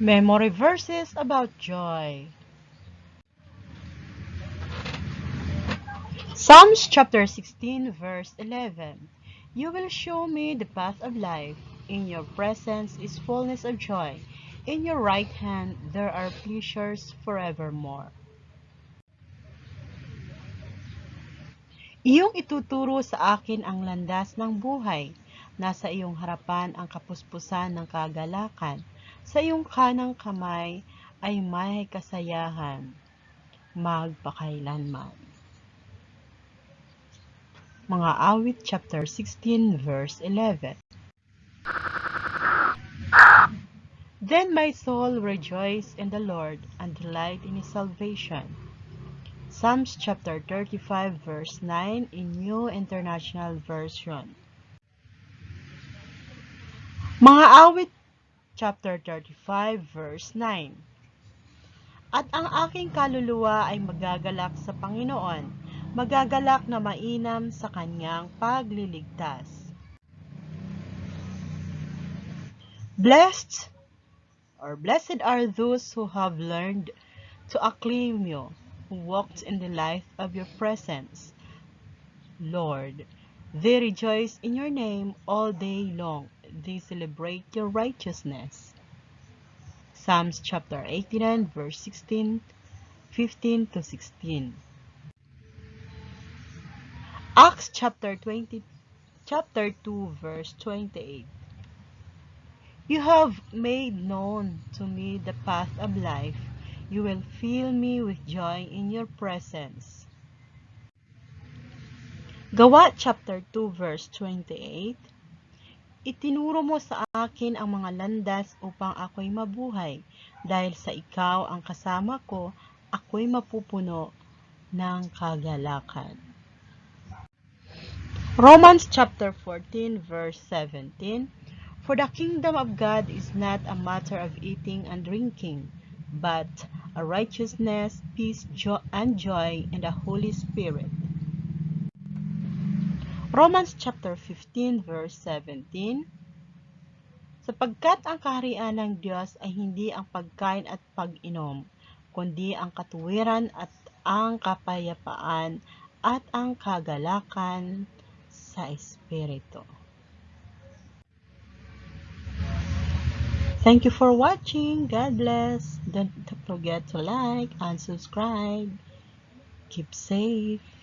Memory verses about joy. Psalms chapter 16 verse 11. You will show me the path of life. In your presence is fullness of joy. In your right hand there are pleasures forevermore. Iyong ituturo sa akin ang landas ng buhay. Nasa iyong harapan ang kapuspusan ng kagalakan. Sa iyong kanang kamay ay may kasayahan. Magpakailanman. Mga awit chapter 16 verse 11. Then my soul rejoiced in the Lord and delight in his salvation. Psalms chapter 35 verse 9 in New International Version. Mga awit chapter 35 verse 9. At ang aking kaluluwa ay magagalak sa Panginoon, magagalak na mainam sa kanyang pagliligtas. Blessed or blessed are those who have learned to acclaim you, who walked in the light of your presence. Lord, they rejoice in your name all day long. They celebrate your righteousness. Psalms chapter 89 verse 16, 15 to 16. Acts chapter 20 chapter 2 verse 28. You have made known to me the path of life. You will fill me with joy in your presence. Gawa chapter 2 verse 28. Itinuro mo sa akin ang mga landas upang ako'y mabuhay. Dahil sa ikaw ang kasama ko, ako'y mapupuno ng kagalakan. Romans chapter 14 verse 17 For the kingdom of God is not a matter of eating and drinking, but a righteousness, peace, joy, and joy in the Holy Spirit. Romans chapter 15 verse 17 Sapagkat ang kaharian ng Diyos ay hindi ang pagkain at pag-inom, kundi ang katuwiran at ang kapayapaan at ang kagalakan sa Espiritu. Thank you for watching. God bless. Don't forget to like and subscribe. Keep safe.